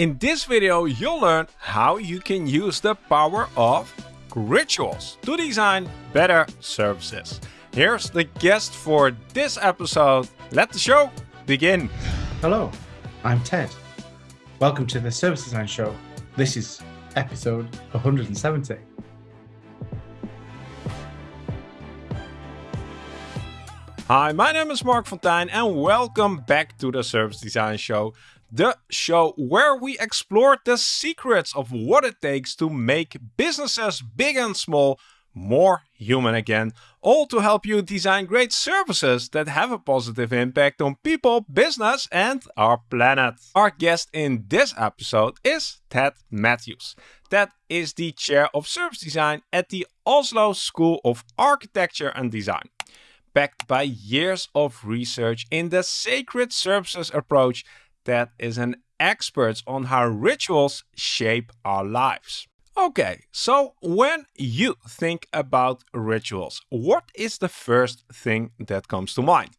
In this video, you'll learn how you can use the power of rituals to design better services. Here's the guest for this episode. Let the show begin. Hello, I'm Ted. Welcome to the Service Design Show. This is episode 170. Hi, my name is Marc Fonteijn and welcome back to the Service Design Show, the show where we explore the secrets of what it takes to make businesses big and small more human again, all to help you design great services that have a positive impact on people, business, and our planet. Our guest in this episode is Ted Matthews. Ted is the chair of service design at the Oslo School of Architecture and Design backed by years of research in the sacred services approach that is an expert on how rituals shape our lives. Okay, so when you think about rituals, what is the first thing that comes to mind?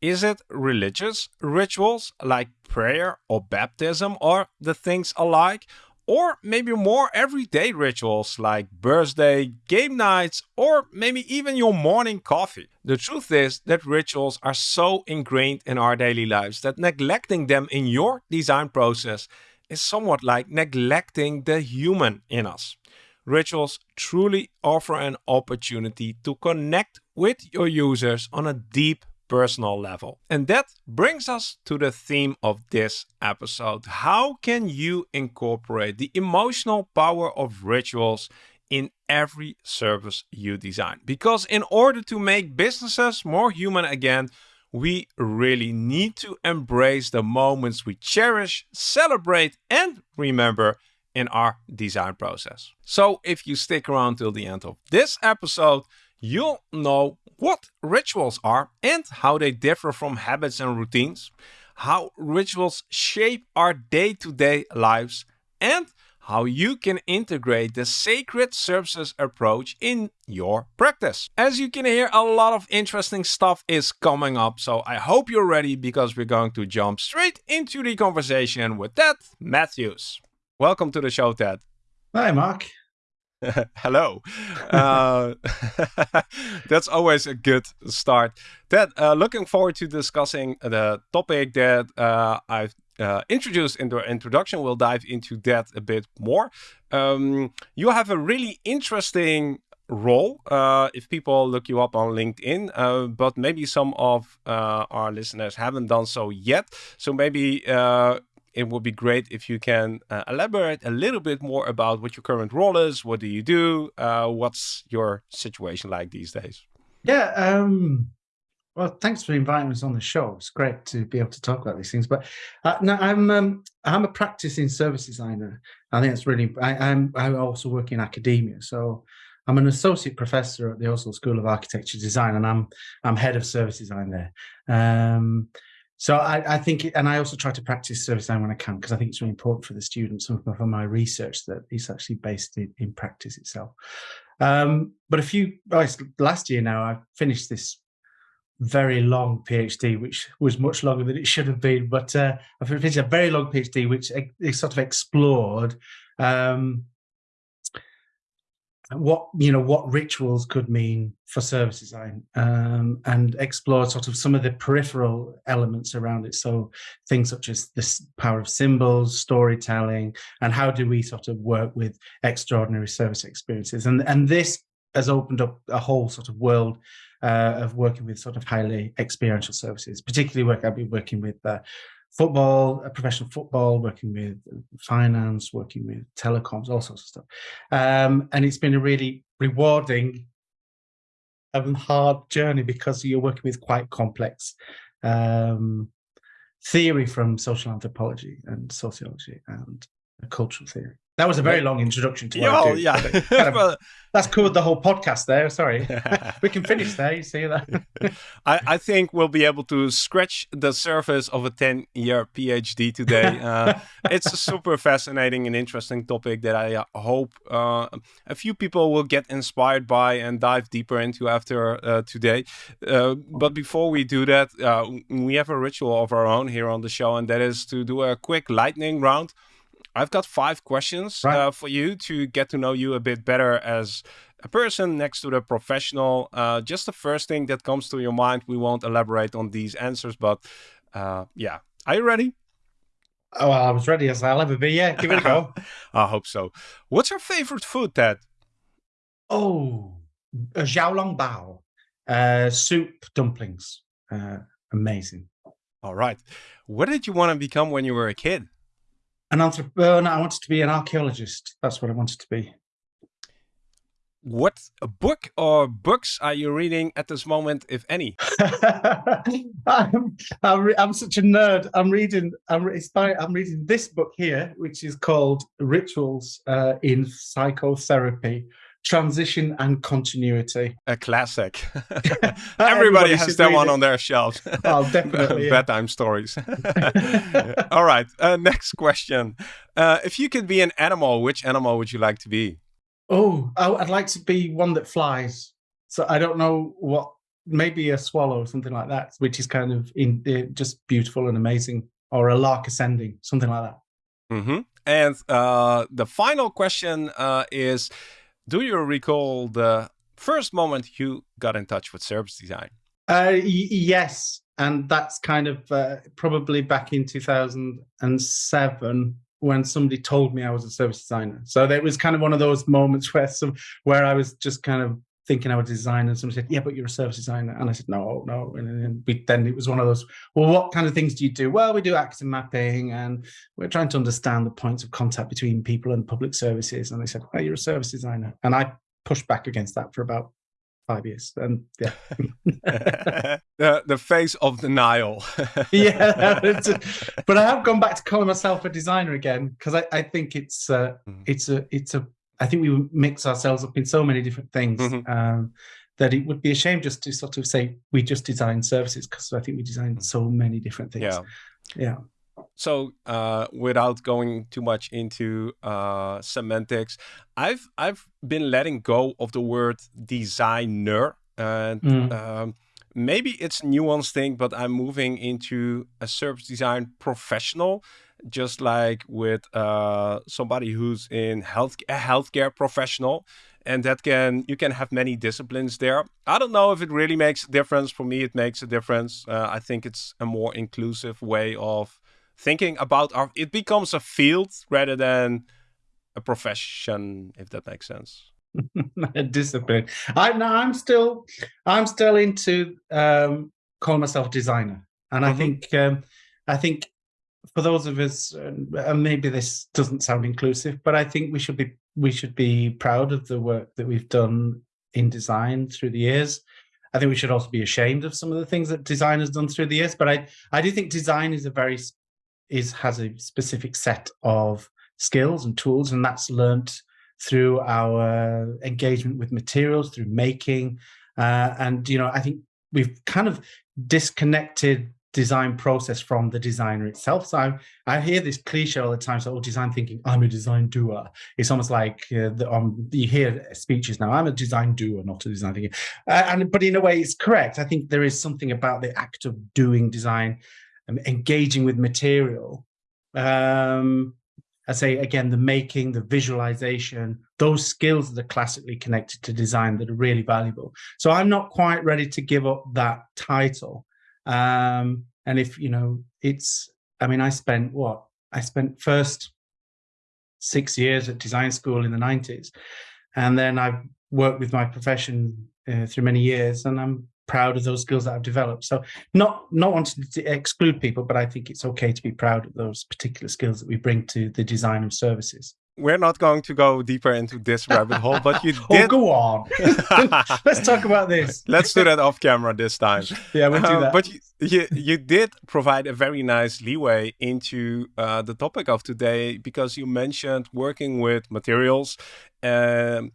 Is it religious rituals like prayer or baptism or the things alike? Or maybe more everyday rituals like birthday, game nights, or maybe even your morning coffee. The truth is that rituals are so ingrained in our daily lives that neglecting them in your design process is somewhat like neglecting the human in us. Rituals truly offer an opportunity to connect with your users on a deep personal level. And that brings us to the theme of this episode. How can you incorporate the emotional power of rituals in every service you design? Because in order to make businesses more human again, we really need to embrace the moments we cherish, celebrate, and remember in our design process. So if you stick around till the end of this episode, you'll know what rituals are and how they differ from habits and routines, how rituals shape our day-to-day -day lives, and how you can integrate the sacred services approach in your practice. As you can hear, a lot of interesting stuff is coming up, so I hope you're ready because we're going to jump straight into the conversation with Ted Matthews. Welcome to the show, Ted. Hi, Marc. Hello. Uh, that's always a good start. Ted, uh, looking forward to discussing the topic that uh, I've uh, introduced in the introduction. We'll dive into that a bit more. Um, you have a really interesting role uh, if people look you up on LinkedIn, uh, but maybe some of our listeners haven't done so yet. So maybe it would be great if you can uh, elaborate a little bit more about what your current role is. What do you do? Uh, what's your situation like these days? Yeah. Um, well, thanks for inviting us on the show. It's great to be able to talk about these things. But uh, no, I'm um, I'm a practicing service designer. I think it's really. I, I'm I also work in academia, so I'm an associate professor at the Oslo School of Architecture Design, and I'm I'm head of service design there. Um, so I, I, think, and I also try to practice service design when I can, because I think it's really important for the students and for my research that it's actually based in, in practice itself. Um, but a few, last year now, I finished this very long PhD, which was much longer than it should have been. But uh, I finished a very long PhD, which sort of explored um, what you know what rituals could mean for service design um, and explore sort of some of the peripheral elements around it. So things such as the power of symbols storytelling and how do we sort of work with extraordinary service experiences. And and this has opened up a whole sort of world uh, of working with sort of highly experiential services particularly work i've been working with uh, football, professional football, working with finance, working with telecoms, all sorts of stuff. Um, and it's been a really rewarding and hard journey because you're working with quite complex um, theory from social anthropology and sociology and cultural theory. That was a very long introduction to what oh, yeah. Kind of, that's covered the whole podcast there. Sorry. we can finish there. You see that? I, I think we'll be able to scratch the surface of a 10 year PhD today. Uh, it's a super fascinating and interesting topic that I uh, hope uh, a few people will get inspired by and dive deeper into after uh, today. Uh, but before we do that, uh, we have a ritual of our own here on the show, and that is to do a quick lightning round I've got five questions Right. uh, for you to get to know you a bit better as a person next to the professional. Uh, just the first thing that comes to your mind. We won't elaborate on these answers, but uh, yeah. Are you ready? Oh, well, I was ready as I'll ever be. Yeah, give it a go. I hope so. What's your favorite food, Ted? oh, a xiaolong bao, uh, soup dumplings. Uh, amazing. All right. What did you want to become when you were a kid? An entrepreneur. I wanted to be an archaeologist. That's what I wanted to be. What book or books are you reading at this moment, if any? I'm, I'm, re- I'm such a nerd. I'm reading. I'm, by, I'm reading this book here, which is called Rituals uh, in Psychotherapy: Transition and Continuity. A classic. Everybody, Everybody has that one it. on their shelves. Oh, definitely. yeah. Bedtime stories. All right. Uh, next question. Uh, if you could be an animal, which animal would you like to be? Oh, I'd like to be one that flies. So I don't know what, maybe a swallow or something like that, which is kind of in uh, just beautiful and amazing, or a lark ascending, something like that. hmm And uh, the final question uh, is Do you recall the first moment you got in touch with service design? Uh, yes, and that's kind of uh, probably back in 2007 when somebody told me I was a service designer. So there was kind of one of those moments where some where I was just kind of thinking I was a designer, and somebody said, "Yeah, but you're a service designer," and I said, "No, no." And then, we, then it was one of those. Well, what kind of things do you do? Well, we do active mapping, and we're trying to understand the points of contact between people and public services. And they said, "Well, you're a service designer," and I pushed back against that for about five years, and yeah. the, the face of denial. yeah, but I have gone back to calling myself a designer again because I, I think it's uh, Mhm. it's a it's a I think we mix ourselves up in so many different things Mhm. um, that it would be a shame just to sort of say we just design services because I think we design so many different things. yeah. yeah. So, uh, without going too much into uh, semantics, I've I've been letting go of the word designer, and Mm. um, maybe it's a nuanced thing, but I'm moving into a service design professional, just like with uh, somebody who's in health a healthcare professional, and that can you can have many disciplines there. I don't know if it really makes a difference. For me, it makes a difference. Uh, I think it's a more inclusive way of thinking about our it becomes a field rather than a profession if that makes sense discipline. I no, I'm still I'm still into um, calling myself designer, and I Mhm. think um, I think for those of us, uh, and maybe this doesn't sound inclusive, but I think we should be we should be proud of the work that we've done in design through the years. I think we should also be ashamed of some of the things that design has done through the years. But I I do think design is a very is has a specific set of skills and tools, and that's learnt through our engagement with materials, through making, uh, and you know, I think we've kind of disconnected design process from the designer itself. So I, I hear this cliche all the time. So, oh, design thinking, I'm a design doer. It's almost like uh, the, um, you hear speeches now. I'm a design doer, not a design thinker. Uh, and but in a way, it's correct. I think there is something about the act of doing design, and engaging with material. Um, I say again, the making, the visualization, those skills that are classically connected to design that are really valuable. So I'm not quite ready to give up that title. Um, and if you know, it's, I mean, I spent what? I spent first six years at design school in the 90s. And then I've worked with my profession uh, through many years, and I'm proud of those skills that I've developed. So not not wanting to exclude people, but I think it's okay to be proud of those particular skills that we bring to the design of services. We're not going to go deeper into this rabbit hole but you did. Oh, did go on. Let's talk about this. let's do that off camera this time Yeah, we'll do Uh, that. but you, you you did provide a very nice leeway into uh, the topic of today because you mentioned working with materials um,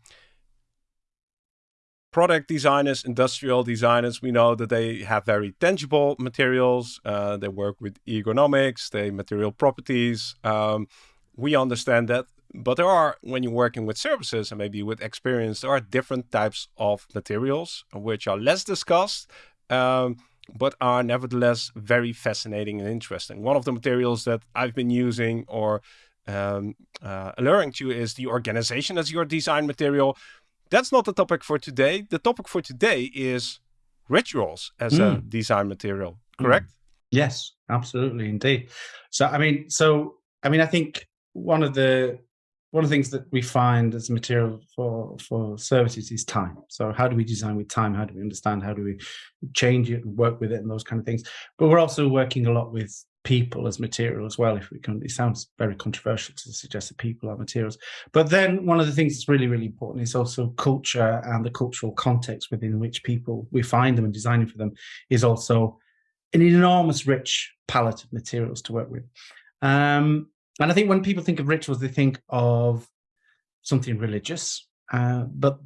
product designers, industrial designers, we know that they have very tangible materials. Uh, they work with ergonomics, they material properties. Um, we understand that. But there are, when you're working with services and maybe with experience, there are different types of materials which are less discussed, um, but are nevertheless very fascinating and interesting. One of the materials that I've been using or um, uh, alluring to is the organization as your design material. That's not the topic for today. The topic for today is rituals as mm. a design material, correct? Mm. Yes, absolutely, indeed. So, I mean, so I mean, I think one of the one of the things that we find as material for for services is time. So how do we design with time? How do we understand? How do we change it and work with it and those kind of things? But we're also working a lot with people as material as well. If we can, it sounds very controversial to suggest that people are materials. But then one of the things that's really, really important is also culture and the cultural context within which people we find them and designing for them is also an enormous rich palette of materials to work with. Um, and I think when people think of rituals, they think of something religious, uh, but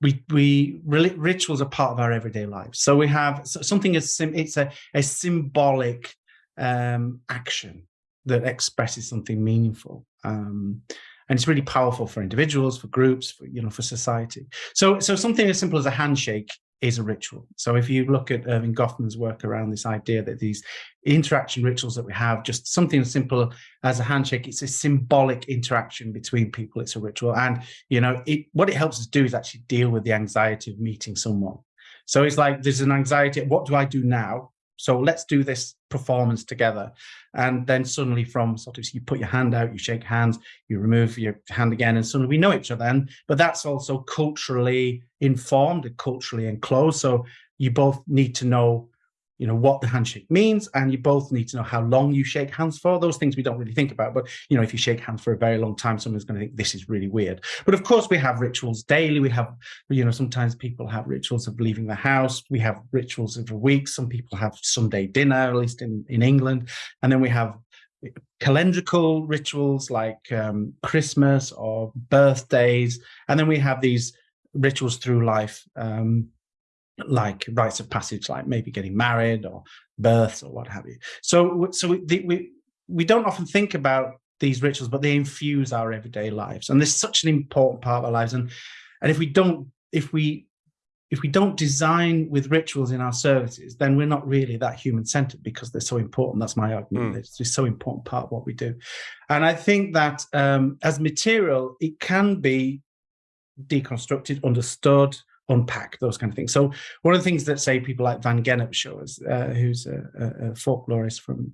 we we rituals are part of our everyday lives. So we have something as sim it's a, a symbolic um, action that expresses something meaningful. Um, and it's really powerful for individuals, for groups, for you know, for society. So, so something as simple as a handshake is a ritual. So if you look at Erving Goffman's work around this idea that these interaction rituals that we have, just something as simple as a handshake, it's a symbolic interaction between people. It's a ritual. And, you know, it, what it helps us do is actually deal with the anxiety of meeting someone. So it's like, there's an anxiety. What do I do now? So let's do this performance together. And then suddenly from sort of, you put your hand out, you shake hands, you remove your hand again, and suddenly we know each other. And, but that's also culturally informed and culturally enclosed. So you both need to know you know what the handshake means and you both need to know how long you shake hands for. Those things we don't really think about but you know if you shake hands for a very long time someone's going to think this is really weird. But of course we have rituals daily. We have you know sometimes people have rituals of leaving the house. We have rituals of a week. Some people have sunday dinner at least in in england. And then we have calendrical rituals like um, christmas or birthdays. And then we have these rituals through life um, like rites of passage, like maybe getting married or births or what have you. So, so we, we, we don't often think about these rituals, but they infuse our everyday lives. And this is such an important part of our lives. And, and if we don't, if we, if we don't design with rituals in our services, then we're not really that human centered because they're so important. That's my argument. Mm. It's just so important part of what we do. And I think that um, as material, it can be deconstructed, understood, unpack those kind of things. So one of the things that say people like Van Gennep show us, uh, who's a, a, folklorist from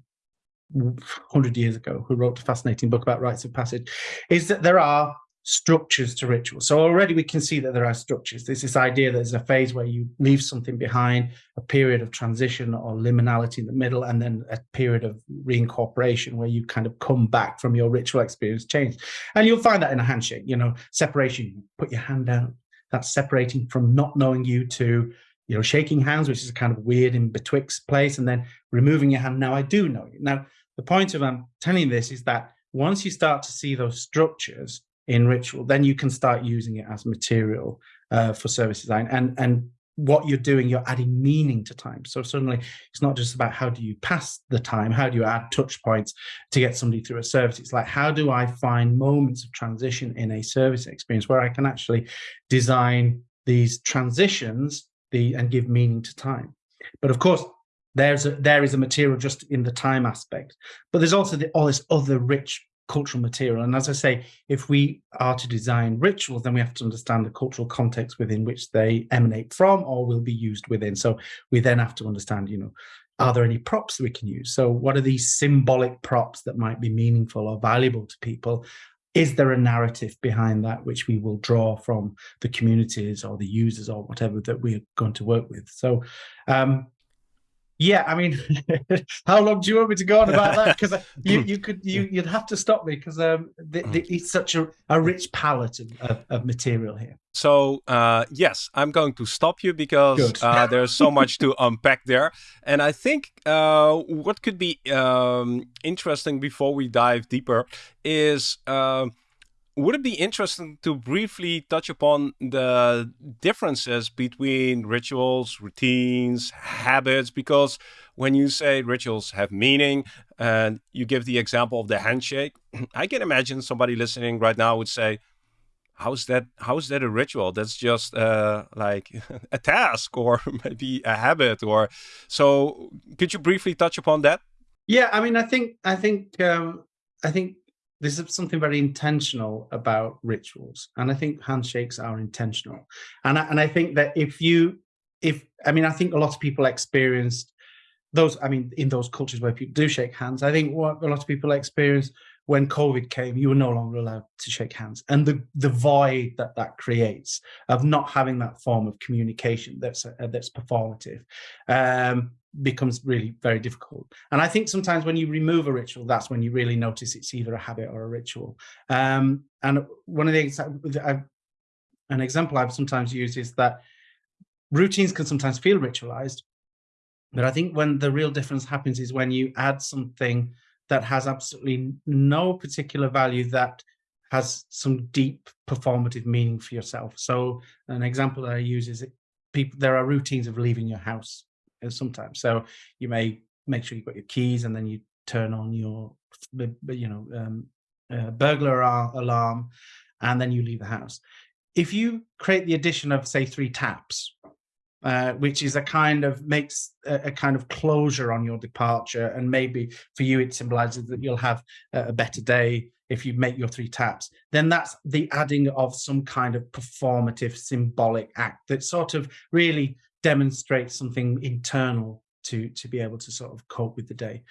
100 years ago, who wrote a fascinating book about rites of passage, is that there are structures to rituals. So already we can see that there are structures. There's this idea that there's a phase where you leave something behind, a period of transition or liminality in the middle, and then a period of reincorporation where you kind of come back from your ritual experience change. And you'll find that in a handshake, you know, separation, put your hand out, that's separating from not knowing you to you know shaking hands which is a kind of weird in betwixt place and then removing your hand. Now i do know you. Now the point of i'm telling this is that once you start to see those structures in ritual then you can start using it as material uh, for service design and and what you're doing, you're adding meaning to time. So suddenly it's not just about how do you pass the time, how do you add touch points to get somebody through a service? It's like, how do I find moments of transition in a service experience where I can actually design these transitions the, and give meaning to time? But of course, there's a, there is a material just in the time aspect, but there's also the, all this other rich cultural material. And as I say, if we are to design rituals, then we have to understand the cultural context within which they emanate from or will be used within. So we then have to understand, you know, are there any props we can use? So what are these symbolic props that might be meaningful or valuable to people? Is there a narrative behind that which we will draw from the communities or the users or whatever that we're going to work with? So um, yeah, I mean, how long do you want me to go on about that? Because you you could you you'd have to stop me because um, the, the, mm. it's such a, a rich palette of, of, of material here. So uh, yes, I'm going to stop you because uh, there's so much to unpack there, and I think uh, what could be um, interesting before we dive deeper is uh, would it be interesting to briefly touch upon the differences between rituals, routines, habits? Because when you say rituals have meaning and you give the example of the handshake, I can imagine somebody listening right now would say, how's that how's that a ritual that's just uh, like a task or maybe a habit or so could you briefly touch upon that yeah i mean i think i think um, i think there's something very intentional about rituals, and I think handshakes are intentional. And I, and I think that if you, if I mean, I think a lot of people experienced those. I mean, in those cultures where people do shake hands, I think what a lot of people experience when COVID came, you were no longer allowed to shake hands, and the the void that that creates of not having that form of communication that's uh, that's performative. Um, becomes really very difficult. And I think sometimes when you remove a ritual, that's when you really notice it's either a habit or a ritual. Um, and one of the I've, an example I've sometimes used is that routines can sometimes feel ritualized, but I think when the real difference happens is when you add something that has absolutely no particular value that has some deep performative meaning for yourself. So an example that I use is people there are routines of leaving your house sometimes. So you may make sure you've got your keys and then you turn on your, you know, um, uh, burglar alarm, and then you leave the house. If you create the addition of say three taps, uh, which is a kind of makes a, a, kind of closure on your departure, and maybe for you it symbolizes that you'll have a better day if you make your three taps. Then that's the adding of some kind of performative, symbolic act that sort of really demonstrate something internal to to be able to sort of cope with the day.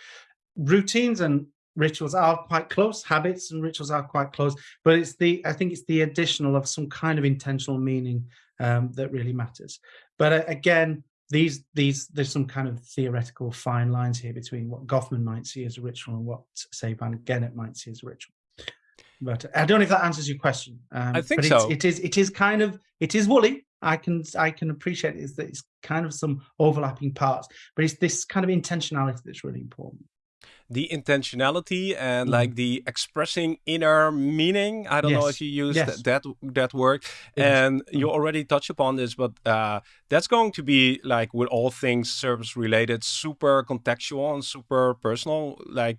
Routines and rituals are quite close habits and rituals are quite close but it's the i think it's the additional of some kind of intentional meaning um, that really matters. But uh, again these these there's some kind of theoretical fine lines here between what goffman might see as a ritual and what say van gennep might see as a ritual. But i don't know if that answers your question um, i think but so. it is it is kind of it is woolly I can I can appreciate is that it's kind of some overlapping parts, but it's this kind of intentionality that's really important. The intentionality and mm. like the expressing inner meaning. I don't yes. know if you use yes. that, that that word, yes. and you mm. already touched upon this, but uh, that's going to be like with all things service related, super contextual and super personal. Like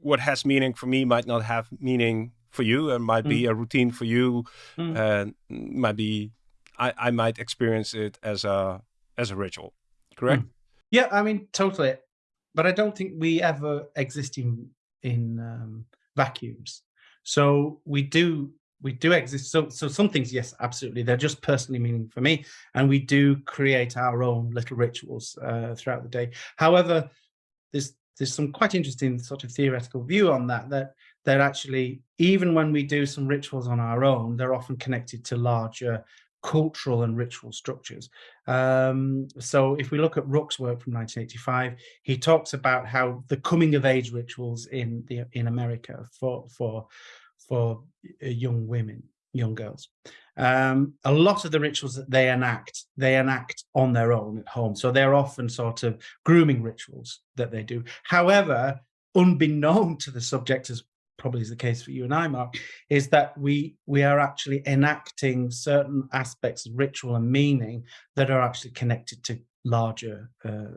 what has meaning for me might not have meaning for you, and might mm. be a routine for you, mm. and might be I, I might experience it as a as a ritual. Correct? Mm. Yeah, I mean totally. But I don't think we ever exist in in um, vacuums. So we do we do exist. So so some things, yes, absolutely, they're just personally meaning for me, and we do create our own little rituals uh, throughout the day. However, there's there's some quite interesting sort of theoretical view on that that that actually even when we do some rituals on our own, they're often connected to larger cultural and ritual structures. Um, so if we look at Ruck's work from 1985, he talks about how the coming of age rituals in the in America for for for uh, young women, young girls. Um, a lot of the rituals that they enact, they enact on their own at home. So they're often sort of grooming rituals that they do. However, unbeknown to the subject as probably is the case for you and I, Marc, is that we we are actually enacting certain aspects of ritual and meaning that are actually connected to larger uh,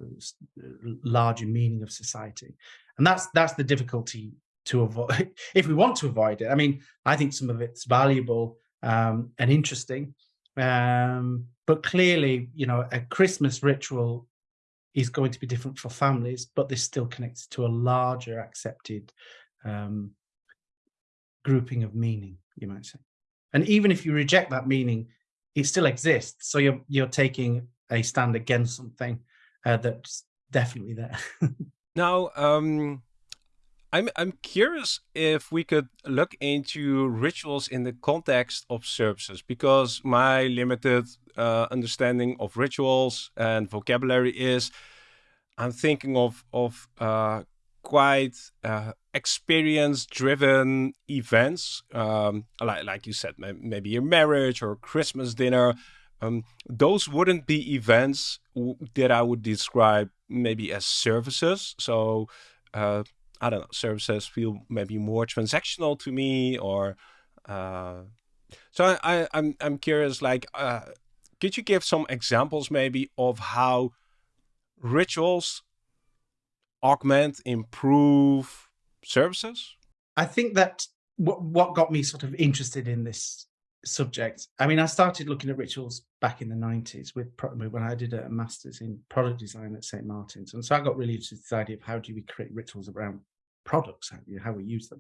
larger meaning of society, and that's that's the difficulty to avoid if we want to avoid it. I mean, I think some of it's valuable um, and interesting, um, but clearly, you know, a Christmas ritual is going to be different for families, but they're still connected to a larger accepted um, grouping of meaning, you might say. And even if you reject that meaning, it still exists. So you're you're taking a stand against something uh, that's definitely there. now, um, I'm I'm curious if we could look into rituals in the context of services because my limited uh, understanding of rituals and vocabulary is I'm thinking of of uh, quite uh, experience driven events um, like, like you said maybe a marriage or christmas dinner. Um, those wouldn't be events that i would describe maybe as services. So uh, i don't know services feel maybe more transactional to me or uh, so I, I'm, I'm curious like uh, could you give some examples maybe of how rituals augment improve services? I think that what, what got me sort of interested in this subject, I mean, I started looking at rituals back in the 90s with when I did a master's in product design at St. Martin's. And so I got really interested in this idea of how do we create rituals around products, how, how we use them.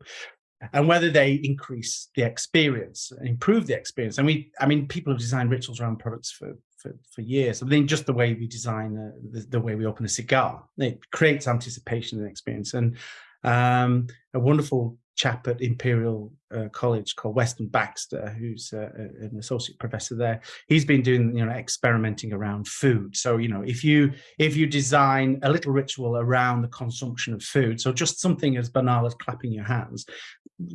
and whether they increase the experience, improve the experience. And we, I mean, people have designed rituals around products for for, for years. I mean, just the way we design uh, the, the, way we open a cigar, it creates anticipation and experience. And um, a wonderful chap at Imperial uh, College called Weston Baxter, who's uh, an associate professor there. He's been doing, you know, experimenting around food. So, you know, if you if you design a little ritual around the consumption of food, so just something as banal as clapping your hands,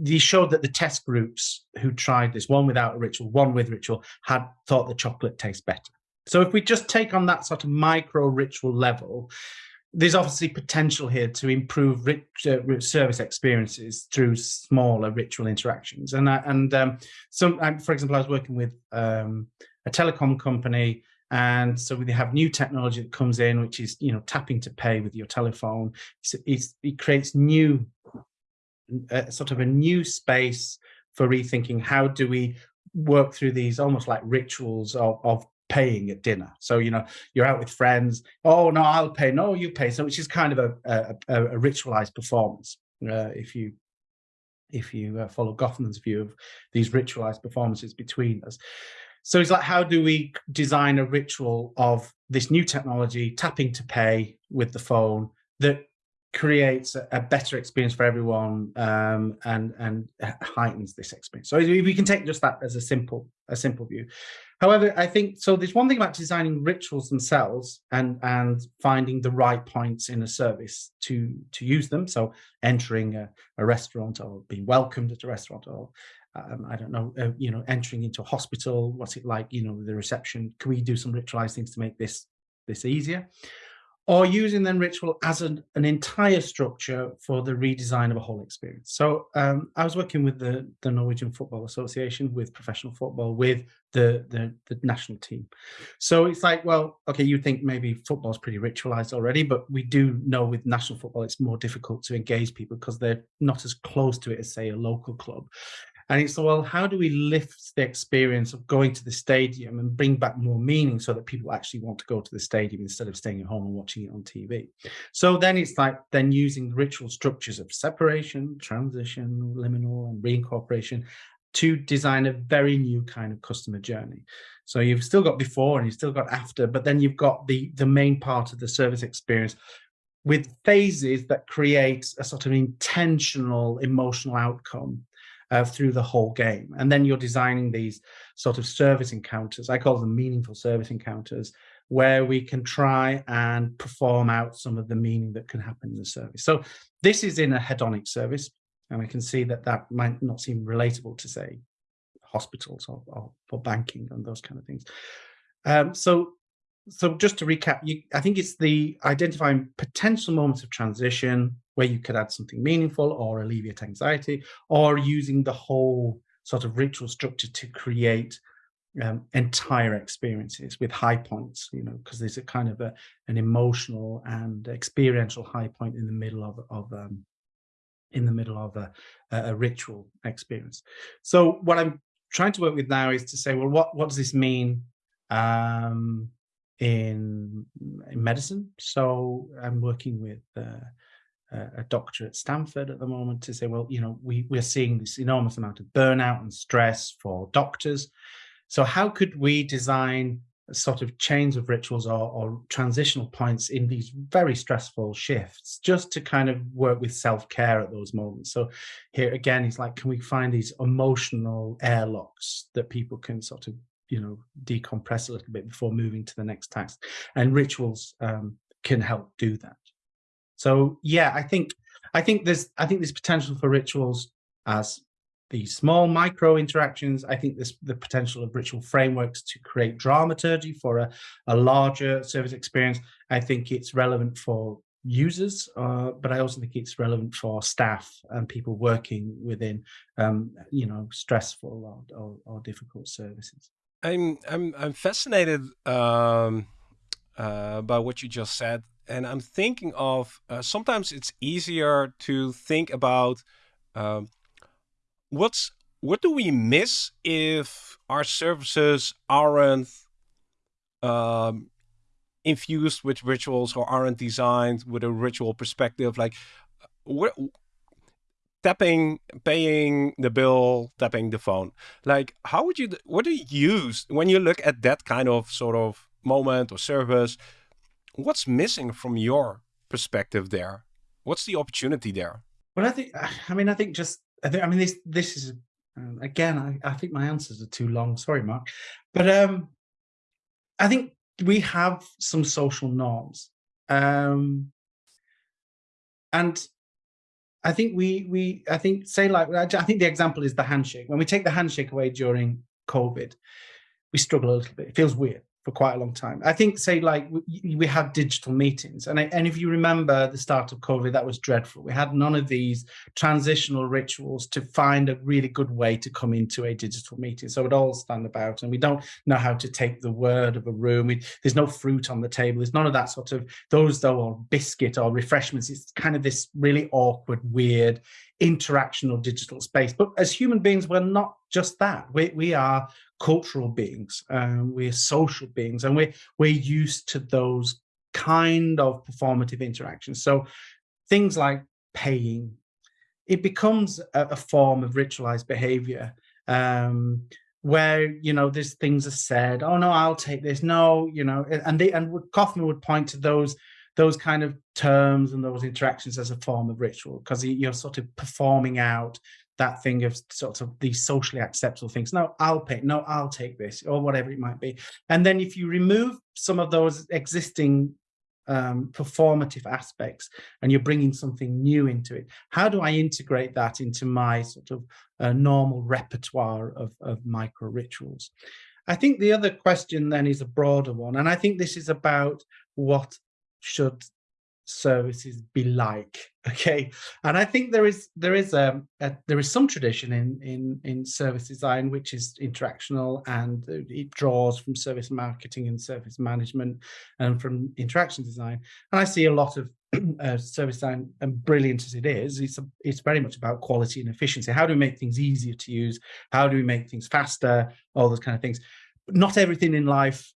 he showed that the test groups who tried this, one without a ritual, one with ritual, had thought the chocolate tastes better. So if we just take on that sort of micro ritual level, there's obviously potential here to improve rich, uh, service experiences through smaller ritual interactions. And I, and um, some, for example, I was working with um, a telecom company, and so we have new technology that comes in, which is you know tapping to pay with your telephone. It's, it's, it creates new, uh, sort of a new space for rethinking how do we work through these almost like rituals of, of paying at dinner. So, you know, you're out with friends. Oh, no, I'll pay. No, you pay. So, which is kind of a, a, a ritualized performance. Uh, if you if you uh, follow Goffman's view of these ritualized performances between us. So it's like, how do we design a ritual of this new technology, tapping to pay with the phone that creates a, a better experience for everyone um, and and heightens this experience. So we can take just that as a simple a simple view. However, I think so. There's one thing about designing rituals themselves and and finding the right points in a service to to use them. So entering a, a restaurant or being welcomed at a restaurant or um, I don't know, uh, you know, entering into a hospital. What's it like? You know, the reception. Can we do some ritualized things to make this this easier? Or using then ritual as an, an entire structure for the redesign of a whole experience. So um, I was working with the, the Norwegian Football Association, with professional football, with the, the, the national team. So it's like, well, okay, you think maybe football is pretty ritualized already, but we do know with national football, it's more difficult to engage people because they're not as close to it as say a local club. And it's well, how do we lift the experience of going to the stadium and bring back more meaning so that people actually want to go to the stadium instead of staying at home and watching it on TV? So then it's like then using the ritual structures of separation, transition, liminal, and reincorporation to design a very new kind of customer journey. So you've still got before and you've still got after, but then you've got the the main part of the service experience with phases that create a sort of intentional emotional outcome uh, through the whole game. And then you're designing these sort of service encounters. I call them meaningful service encounters, where we can try and perform out some of the meaning that can happen in the service. So this is in a hedonic service, and I can see that that might not seem relatable to say hospitals or, or for banking and those kind of things. Um, so so just to recap, you, I think it's the identifying potential moments of transition where you could add something meaningful or alleviate anxiety, or using the whole sort of ritual structure to create um, entire experiences with high points, you know, because there's a kind of a, an emotional and experiential high point in the middle of, of um, in the middle of a, a ritual experience. So what I'm trying to work with now is to say, well, what, what does this mean um, in, in medicine. So I'm working with uh, a doctor at Stanford at the moment to say, well, you know, we, we're seeing this enormous amount of burnout and stress for doctors. So how could we design sort of chains of rituals or, or, transitional points in these very stressful shifts just to kind of work with self-care at those moments so here again it's like can we find these emotional airlocks that people can sort of you know decompress a little bit before moving to the next task. And rituals um, can help do that. So yeah i think i think there's i think there's potential for rituals as these small micro interactions. I think there's the potential of ritual frameworks to create dramaturgy for a, a larger service experience. I think it's relevant for users, uh, but I also think it's relevant for staff and people working within, um, you know, stressful or, or, or difficult services. I'm I'm I'm fascinated um, uh, by what you just said, and I'm thinking of uh, sometimes it's easier to think about um, what's what do we miss if our services aren't um, infused with rituals or aren't designed with a ritual perspective. Like, what tapping, paying the bill, tapping the phone. Like, how would you, what do you use when you look at that kind of sort of moment or service? What's missing from your perspective there? What's the opportunity there? Well, I think, I mean, I think just, I think, I mean, this, this is, um, again, I, I think my answers are too long. Sorry, Marc. But um, I think we have some social norms. Um, and I think we we I think say like I think the example is the handshake. When we take the handshake away during COVID, we struggle a little bit. It feels weird for quite a long time. I think, say, like we, we have digital meetings, and I, and if you remember the start of COVID, that was dreadful. We had none of these transitional rituals to find a really good way to come into a digital meeting. So it all stand about, and we don't know how to take the word of a room. We, there's no fruit on the table. There's none of that sort of those though, or biscuit or refreshments. It's kind of this really awkward, weird interactional digital space. But as human beings, we're not just that. We, we are cultural beings, um, we're social beings, and we're, we're used to those kind of performative interactions. So things like paying, it becomes a, a form of ritualized behavior um, where, you know, these things are said, oh no, I'll take this, no, you know, and they, and Goffman would point to those those kind of terms and those interactions as a form of ritual because you're sort of performing out that thing of sort of these socially acceptable things. No, I'll pay. No, I'll take this or whatever it might be. And then if you remove some of those existing um, performative aspects and you're bringing something new into it, how do I integrate that into my sort of uh, normal repertoire of, of micro rituals? I think the other question then is a broader one. And I think this is about what should services be like okay? And i think there is there is a, a, there is some tradition in in in service design which is interactional and it draws from service marketing and service management and from interaction design. And i see a lot of uh, service design and brilliant as it is it's a, it's very much about quality and efficiency. How do we make things easier to use? How do we make things faster? All those kind of things. But not everything in life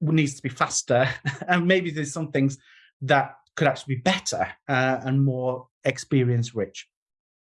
needs to be faster. And maybe there's some things that could actually be better uh, and more experience rich.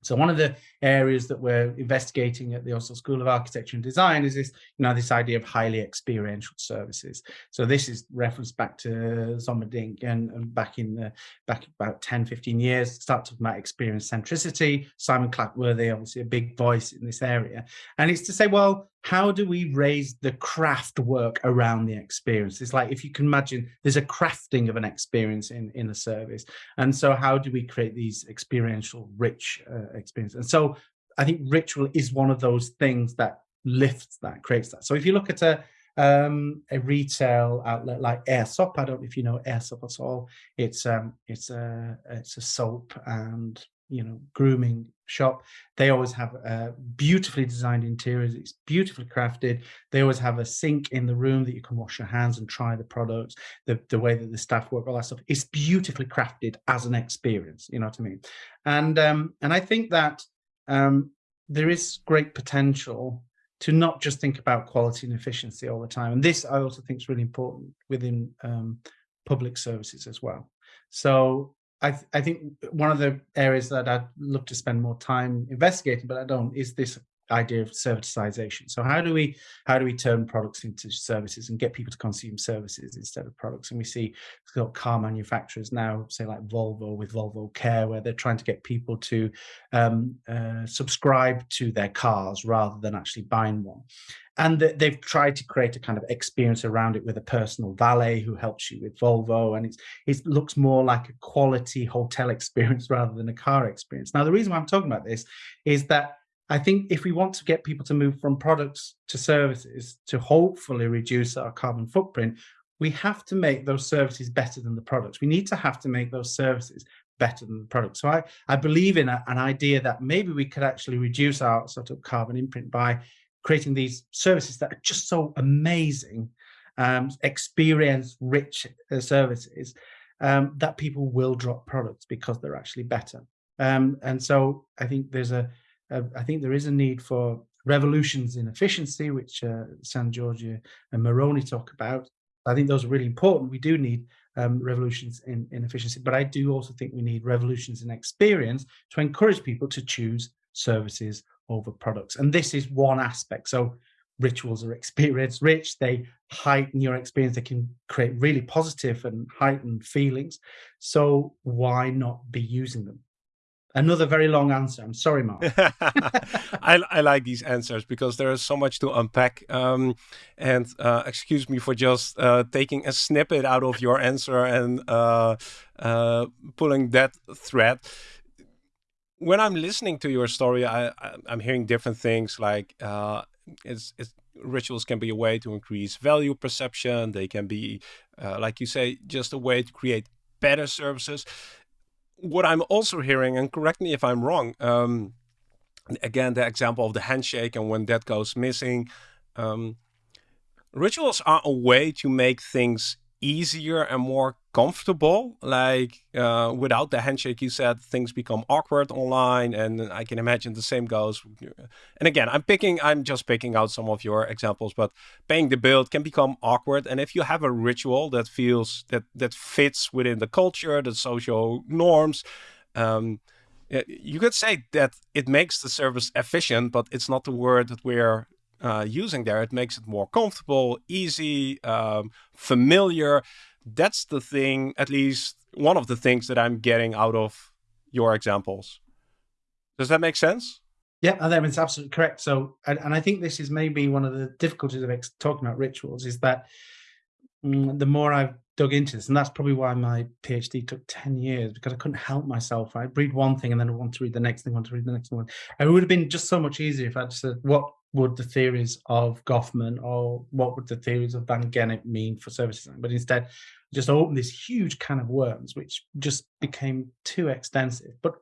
So one of the areas that we're investigating at the Oslo School of Architecture and Design is this, you know, this idea of highly experiential services. So this is referenced back to Zomerdijk and, and back in the, back about 10, 15 years, start talking about experience centricity. Simon Clatworthy, obviously a big voice in this area. And it's to say, well, how do we raise the craft work around the experience? It's like if you can imagine there's a crafting of an experience in, in a service. And so how do we create these experiential rich uh, experiences? And so I think ritual is one of those things that lifts that, creates that. So if you look at a, um, a retail outlet like Aesop. I don't know if you know Aesop at all. It's um, it's a it's a soap and you know grooming shop. They always have uh, beautifully designed interiors it's beautifully crafted. They always have a sink in the room that you can wash your hands and try the products the, the way that the staff work all that stuff. It's beautifully crafted as an experience you know what i mean? And um and i think that um there is great potential to not just think about quality and efficiency all the time. And this i also think is really important within um public services as well. So I, th I think one of the areas that I'd look to spend more time investigating, but I don't, is this idea of servitization. So how do we how do we turn products into services and get people to consume services instead of products? And we see car manufacturers now, say like Volvo with Volvo Care, where they're trying to get people to um, uh, subscribe to their cars rather than actually buying one. And they've tried to create a kind of experience around it with a personal valet who helps you with Volvo. And it looks more like a quality hotel experience rather than a car experience. Now, the reason why I'm talking about this is that I think if we want to get people to move from products to services to hopefully reduce our carbon footprint, we have to make those services better than the products. We need to have to make those services better than the product. So I, I believe in a, an idea that maybe we could actually reduce our sort of carbon imprint by creating these services that are just so amazing, um, experience rich uh, services um, that people will drop products because they're actually better. Um, and so I think there's a, uh, I think there is a need for revolutions in efficiency, which uh, Sangiorgi and Meroni talk about. I think those are really important. We do need um, revolutions in, in efficiency, but I do also think we need revolutions in experience to encourage people to choose services over products. And this is one aspect. So rituals are experience rich. They heighten your experience. They can create really positive and heightened feelings. So why not be using them? Another very long answer. I'm sorry, Marc. I, I, like these answers because there is so much to unpack. Um, and uh, excuse me for just uh, taking a snippet out of your answer and uh, uh pulling that thread. When I'm listening to your story, I, am hearing different things like uh, it's, it's, rituals can be a way to increase value perception. They can be, uh, like you say, just a way to create better services what I'm also hearing, and correct me if I'm wrong, um, again, the example of the handshake and when that goes missing, um, rituals are a way to make things easier and more comfortable. Like uh, without the handshake, you said things become awkward online, and I can imagine the same goes. And again, I'm picking, I'm just picking out some of your examples, but paying the bill can become awkward. And if you have a ritual that feels that that fits within the culture, the social norms. Um, you could say that it makes the service efficient, but it's not the word that we're uh, using there. It makes it more comfortable, easy, um, familiar. That's the thing, at least one of the things that I'm getting out of your examples. Does that make sense? Yeah, I think it's absolutely correct. So, and, and I think this is maybe one of the difficulties of talking about rituals is that mm, the more I've dug into this, and that's probably why my PhD took 10 years because I couldn't help myself. I'd read one thing and then I want to read the next thing, want to read the next one. It would have been just so much easier if I'd said, what would the theories of Goffman or what would the theories of Van Gennep mean for service design? But instead, just opened this huge can of worms, which just became too extensive. But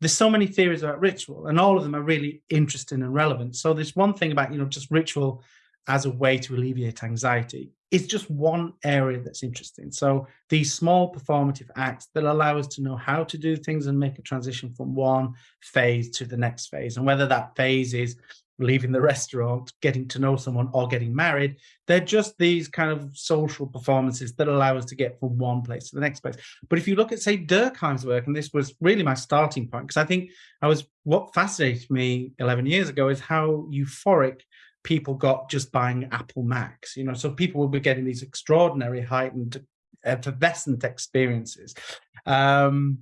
there's so many theories about ritual, and all of them are really interesting and relevant. So there's one thing about, you know, just ritual as a way to alleviate anxiety. It's just one area that's interesting. So these small performative acts that allow us to know how to do things and make a transition from one phase to the next phase. And whether that phase is leaving the restaurant, getting to know someone, or getting married. They're just these kind of social performances that allow us to get from one place to the next place. But if you look at, say, Durkheim's work, and this was really my starting point, because I think I was what fascinated me 11 years ago is how euphoric people got just buying Apple Macs. You know, so people will be getting these extraordinary heightened effervescent experiences. Um,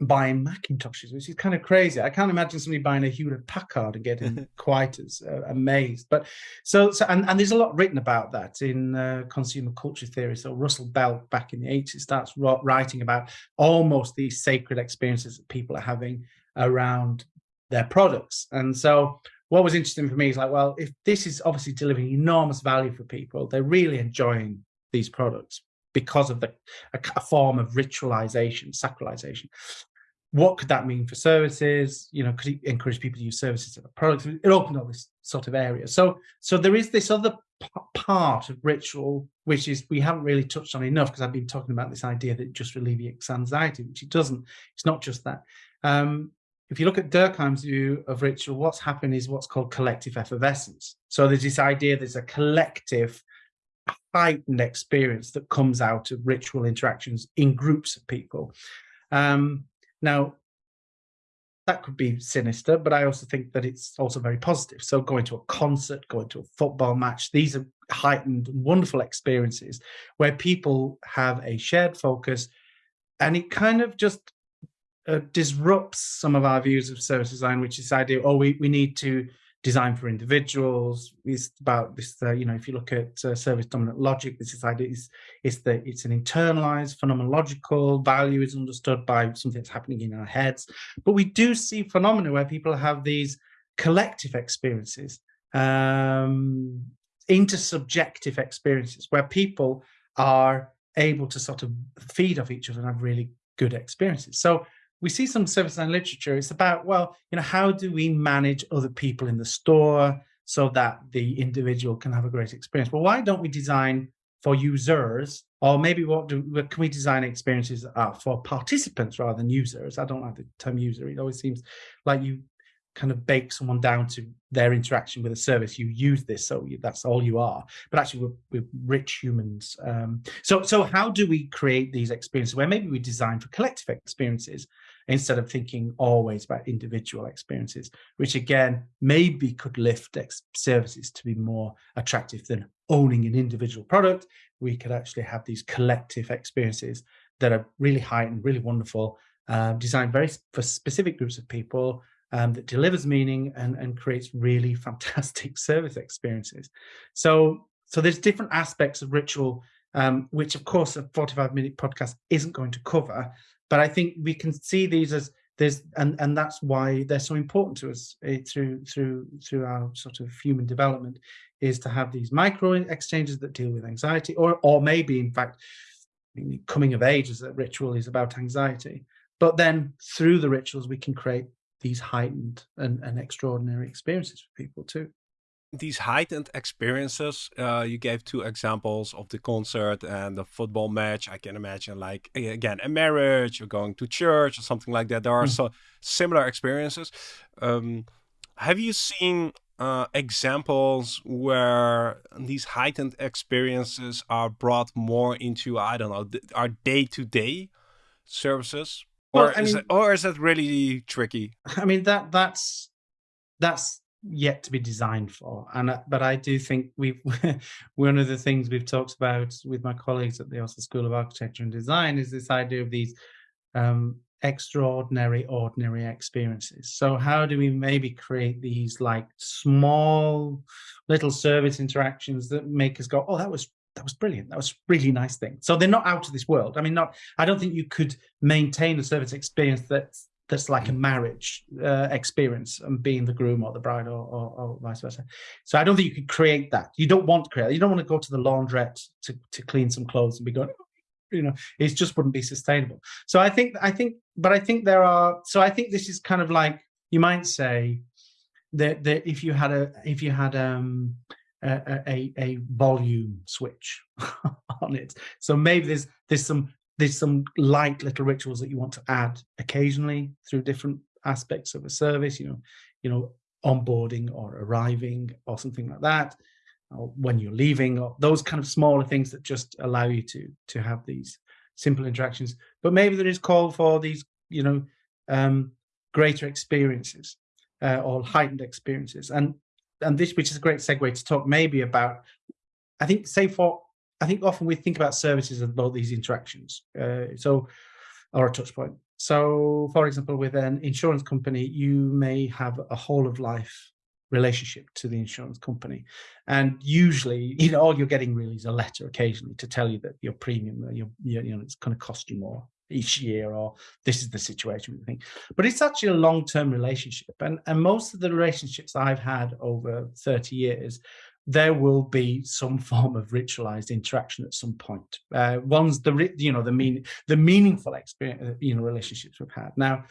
buying Macintoshes, which is kind of crazy. I can't imagine somebody buying a Hewlett Packard and getting quite as uh, amazed. But so, so and, and there's a lot written about that in uh, consumer culture theory. So Russell Belk back in the 80s starts writing about almost these sacred experiences that people are having around their products. And so what was interesting for me is like, well, if this is obviously delivering enormous value for people, they're really enjoying these products because of the a, a form of ritualization, sacralization what could that mean for services? You know, could it encourage people to use services of products? It opened up this sort of area. So, so there is this other part of ritual, which is we haven't really touched on enough because I've been talking about this idea that it just alleviates anxiety, which it doesn't. It's not just that. Um, if you look at Durkheim's view of ritual, what's happened is what's called collective effervescence. So there's this idea there's a collective heightened experience that comes out of ritual interactions in groups of people. Um, now, that could be sinister, but I also think that it's also very positive. So going to a concert, going to a football match, these are heightened, wonderful experiences where people have a shared focus and it kind of just uh, disrupts some of our views of service design, which is the idea, oh, we, we need to design for individuals. Is about this uh, you know if you look at uh, service dominant logic this is idea is it's the it's an internalized phenomenological value is understood by something that's happening in our heads. But we do see phenomena where people have these collective experiences um intersubjective experiences where people are able to sort of feed off each other and have really good experiences. So we see some service design literature. It's about, well, you know, how do we manage other people in the store so that the individual can have a great experience? Well, why don't we design for users, or maybe what do can we design experiences uh, for participants rather than users? I don't like the term user. It always seems like you kind of bake someone down to their interaction with a service. You use this, so you, that's all you are. But actually, we're, we're rich humans. Um, so, so how do we create these experiences where maybe we design for collective experiences instead of thinking always about individual experiences, which again maybe could lift services to be more attractive than owning an individual product. We could actually have these collective experiences that are really heightened, really wonderful, uh, designed very for specific groups of people um, that delivers meaning and, and creates really fantastic service experiences. So, so there's different aspects of ritual, um, which of course a 45 minute podcast isn't going to cover, but I think we can see these as there's, and, and that's why they're so important to us uh, through, through, through our sort of human development is to have these micro exchanges that deal with anxiety or, or maybe in fact, coming of age as a ritual is about anxiety. But then through the rituals, we can create these heightened and, and extraordinary experiences for people too. These heightened experiences, uh, you gave two examples of the concert and the football match. I can imagine, like again, a marriage or going to church or something like that. There are mm. so similar experiences. Um, have you seen uh, examples where these heightened experiences are brought more into, I don't know, our day to day services? Or well, is mean, it, or is that really tricky? I mean that that's that's yet to be designed for, and uh, but I do think we've one of the things we've talked about with my colleagues at the Oslo School of Architecture and Design is this idea of these um, extraordinary, ordinary experiences. So how do we maybe create these like small little service interactions that make us go, oh, that was that was brilliant. That was really nice thing. So they're not out of this world. I mean, not. I don't think you could maintain a service experience that's that's like a marriage uh, experience and being the groom or the bride or, or, or, vice versa. So I don't think you could create that. You don't want to create. You don't want to go to the laundrette to to clean some clothes and be going. You know, it just wouldn't be sustainable. So I think I think, but I think there are. So I think this is kind of like you might say that that if you had a if you had um a, a, a volume switch on it. So maybe there's there's some there's some light little rituals that you want to add occasionally through different aspects of a service. You know, you know, onboarding or arriving or something like that, or when you're leaving, or those kind of smaller things that just allow you to to have these simple interactions. But maybe there is call for these, you know, um, greater experiences uh, or heightened experiences. And and this, which is a great segue to talk maybe about, I think, say for, I think often we think about services and about these interactions. Uh, so, or a touch point. So, for example, with an insurance company, you may have a whole of life relationship to the insurance company. And usually, you know, all you're getting really is a letter occasionally to tell you that your premium, your, your you know, it's going to cost you more each year or this is the situation think but it's actually a long-term relationship and and most of the relationships i've had over 30 years there will be some form of ritualized interaction at some point. Uh, one's the you know the mean the meaningful experience uh, you know relationships we've had. Now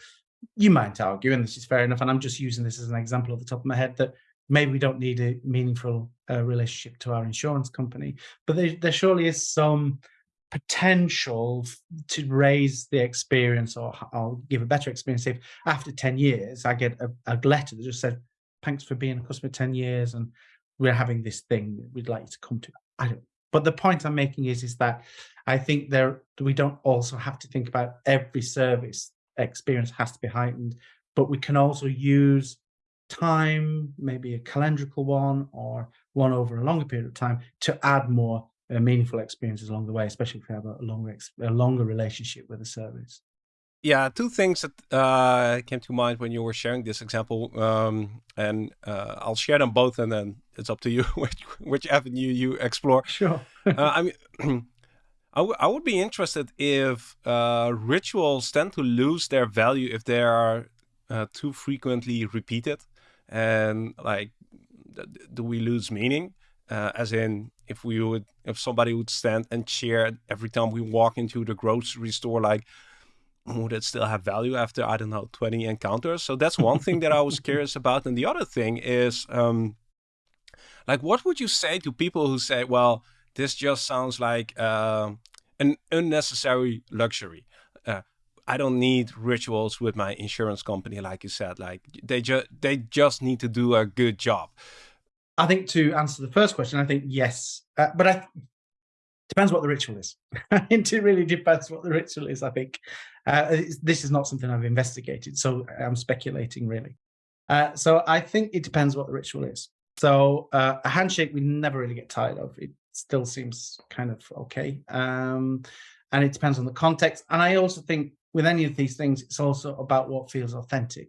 you might argue and this is fair enough and i'm just using this as an example off the top of my head that maybe we don't need a meaningful uh, relationship to our insurance company but there, there surely is some potential to raise the experience or give a better experience if after 10 years I get a, a, letter that just said, thanks for being a customer 10 years and we're having this thing we'd like to come to. I don't, but the point I'm making is, is that I think there, we don't also have to think about every service experience has to be heightened, but we can also use time, maybe a calendrical one or one over a longer period of time to add more uh, meaningful experiences along the way, especially if you have a longer a longer relationship with a service. Yeah, two things that uh, came to mind when you were sharing this example, um, and uh, I'll share them both, and then it's up to you which which avenue you explore. Sure. uh, I mean, I, I would be interested if uh, rituals tend to lose their value if they are uh, too frequently repeated, and like, do we lose meaning? Uh, as in, if we would if somebody would stand and cheer every time we walk into the grocery store like would it still have value after i don't know 20 encounters so that's one thing that i was curious about and the other thing is um like what would you say to people who say well this just sounds like uh, an unnecessary luxury uh, I don't need rituals with my insurance company, like you said. Like they just they just need to do a good job. I think to answer the first question, I think yes, uh, but I depends what the ritual is. it really depends what the ritual is. I think uh, this is not something I've investigated, so I'm speculating really. Uh, so I think it depends what the ritual is. So uh, a handshake we never really get tired of. It still seems kind of okay, um, and it depends on the context. And I also think with any of these things, it's also about what feels authentic.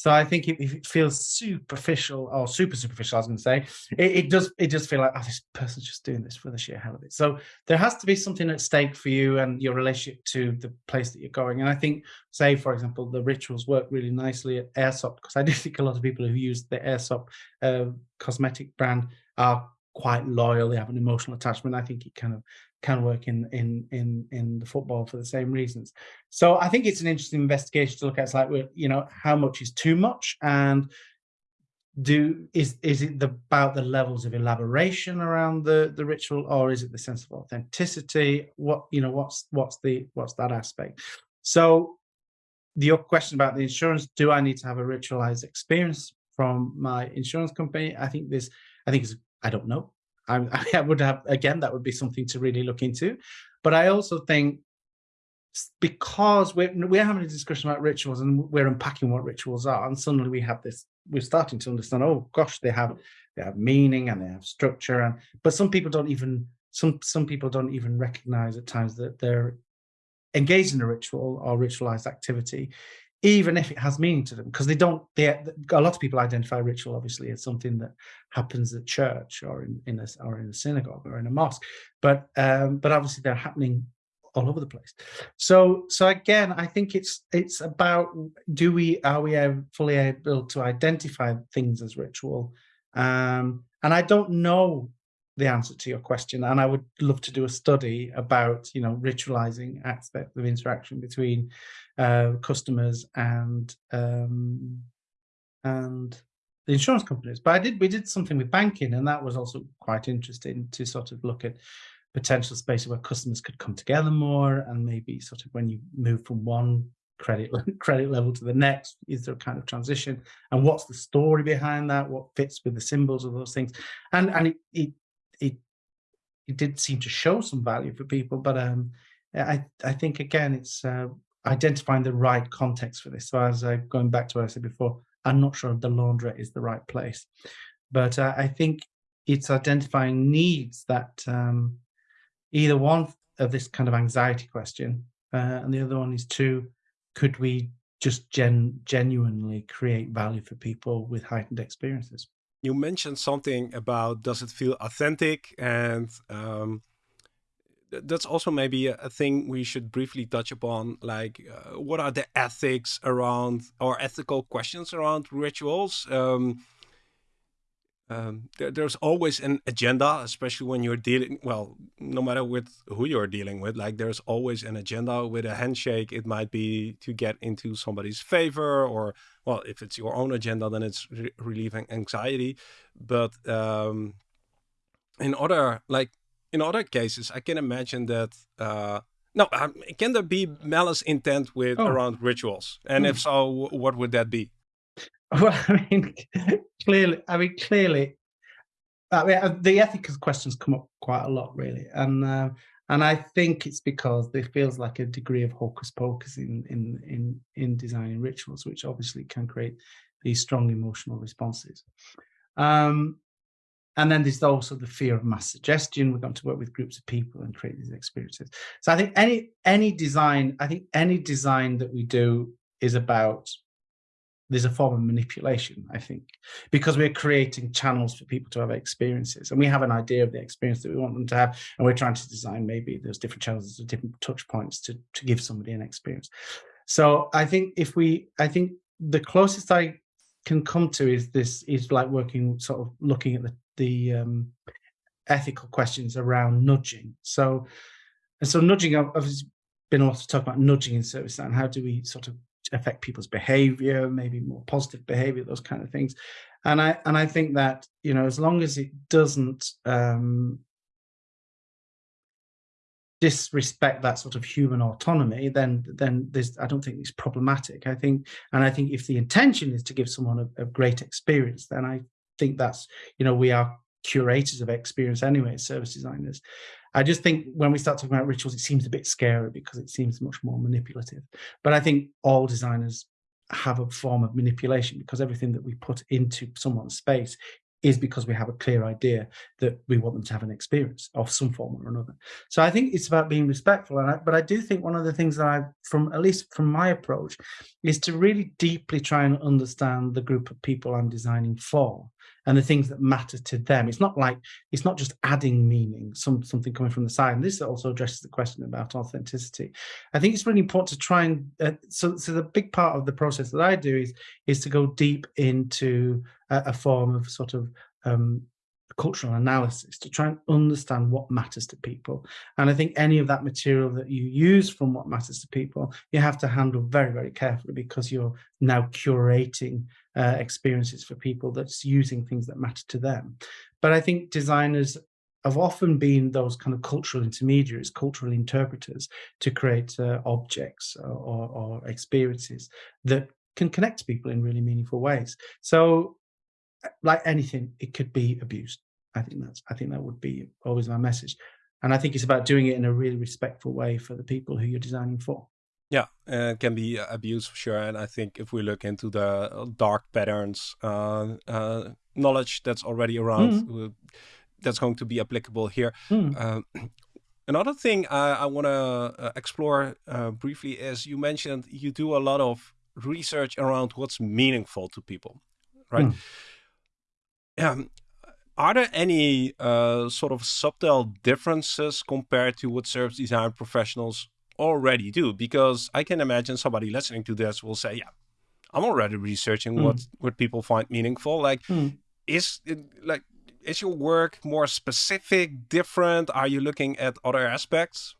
So I think if it feels superficial or super superficial, I was going to say, it, it, does it does feel like oh, this person's just doing this for the sheer hell of it. So there has to be something at stake for you and your relationship to the place that you're going. And I think, say for example, the rituals work really nicely at Aesop because I do think a lot of people who use the Aesop uh, cosmetic brand are quite loyal. They have an emotional attachment. I think it kind of can work in in in in the football for the same reasons. So I think it's an interesting investigation to look at. It's like, well, you know, how much is too much, and do is is it the, about the levels of elaboration around the the ritual, or is it the sense of authenticity? What you know, what's what's the what's that aspect? So your question about the insurance: Do I need to have a ritualized experience from my insurance company? I think this. I think it's. I don't know. I, I would have, again, that would be something to really look into. But I also think because we're, we're having a discussion about rituals and we're unpacking what rituals are, and suddenly we have this, we're starting to understand, oh gosh, they have they have meaning and they have structure. And but some people don't even some some people don't even recognize at times that they're engaged in a ritual or ritualized activity even if it has meaning to them, because they don't. They a lot of people identify ritual obviously as something that happens at church or in, in a or in a synagogue or in a mosque, but um, but obviously they're happening all over the place. So so again, I think it's it's about do we are we fully able to identify things as ritual, um, and I don't know the answer to your question and i would love to do a study about you know ritualizing aspect of interaction between uh, customers and um, and the insurance companies. But i did we did something with banking and that was also quite interesting to sort of look at potential spaces where customers could come together more and maybe sort of when you move from one credit credit level to the next is there a kind of transition? And what's the story behind that? What fits with the symbols of those things? And and it, it it it did seem to show some value for people, but um, I I think again it's uh, identifying the right context for this. So as I going back to what I said before, I'm not sure if the laundrette is the right place, but uh, I think it's identifying needs that um, either one of this kind of anxiety question, uh, and the other one is two, could we just gen genuinely create value for people with heightened experiences? you mentioned something about does it feel authentic and um, that's also maybe a, thing we should briefly touch upon like uh, what are the ethics around or ethical questions around rituals um, um, there, there's always an agenda, especially when you're dealing, well, no matter with who you're dealing with, like there's always an agenda with a handshake. It might be to get into somebody's favor or, well, if it's your own agenda, then it's re relieving anxiety. But um, in other, like in other cases, I can imagine that, uh, no, um, can there be malice intent with oh. around rituals? And if hmm. so, what would that be? Well, I mean, clearly, I mean, clearly, I mean, uh, the ethical questions come up quite a lot, really, and uh, and I think it's because there feels like a degree of hocus pocus in in in in designing rituals, which obviously can create these strong emotional responses. Um, and then there's also the fear of mass suggestion. We're going to work with groups of people and create these experiences. So I think any any design, I think any design that we do is about there's a form of manipulation, I think, because we're creating channels for people to have experiences and we have an idea of the experience that we want them to have. And we're trying to design maybe those different channels, there's different touch points to, to give somebody an experience. So I think if we, I think the closest I can come to is this is like working, sort of looking at the, the um, ethical questions around nudging. So, and so nudging, I've been a lot of talk about nudging in service and how do we sort of affect people's behavior, maybe more positive behavior, those kind of things. And I and I think that you know as long as it doesn't um, disrespect that sort of human autonomy, then then there's I don't think it's problematic. I think, and I think if the intention is to give someone a, a great experience, then I think that's you know we are curators of experience anyway, service designers. I just think when we start talking about rituals, it seems a bit scary because it seems much more manipulative. But I think all designers have a form of manipulation because everything that we put into someone's space is because we have a clear idea that we want them to have an experience of some form or another. So I think it's about being respectful. And I, but I do think one of the things that I, from at least from my approach, is to really deeply try and understand the group of people I'm designing for and the things that matter to them. It's not like it's not just adding meaning, some something coming from the side. And this also addresses the question about authenticity. I think it's really important to try and uh, so so the big part of the process that I do is is to go deep into a, a form of sort of um, cultural analysis to try and understand what matters to people. And I think any of that material that you use from what matters to people, you have to handle very, very carefully because you're now curating uh, experiences for people that's using things that matter to them. But I think designers have often been those kind of cultural intermediaries, cultural interpreters to create uh, objects or, or experiences that can connect people in really meaningful ways. So like anything, it could be abused. I think that's I think that would be always my message. And I think it's about doing it in a really respectful way for the people who you're designing for. Yeah, uh, it can be abused for sure. And I think if we look into the uh, dark patterns, uh, uh, knowledge that's already around, mm. that's going to be applicable here. Mm. another thing I, I want to uh, explore uh, briefly is you mentioned you do a lot of research around what's meaningful to people, right? Mm. Um, are there any uh, sort of subtle differences compared to what service design professionals already do? Because I can imagine somebody listening to this will say, yeah, I'm already researching mm. what, what people find meaningful. Like, mm. is it like, is your work more specific, different? Are you looking at other aspects?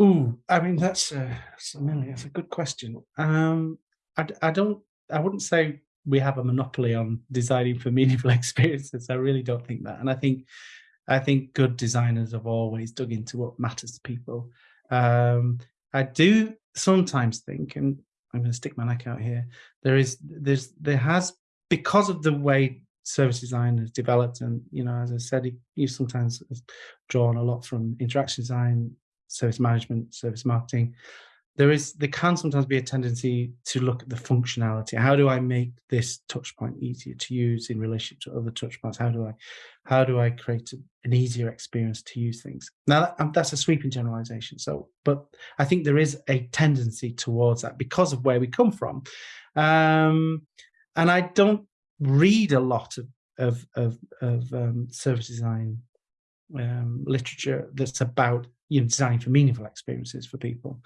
Ooh, I mean, that's, uh, that's, a, that's a good question. Um, I, I don't, I wouldn't say we have a monopoly on designing for meaningful experiences. I really don't think that. And I think I think good designers have always dug into what matters to people. Um, I do sometimes think, and I'm going to stick my neck out here. There is, there's, there has because of the way service design has developed, and you know, as I said, you sometimes drawn a lot from interaction design, service management, service marketing there is there can sometimes be a tendency to look at the functionality. How do i make this touch point easier to use in relation to other touch points? How do i how do i create an easier experience to use things? Now that, um, that's a sweeping generalization. So but i think there is a tendency towards that because of where we come from. Um, and i don't read a lot of of of, of um, service design um, literature that's about you know designing for meaningful experiences for people